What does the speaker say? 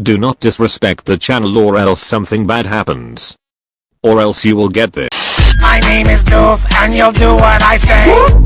Do not disrespect the channel or else something bad happens. Or else you will get this. My name is Doof, and you'll do what I say.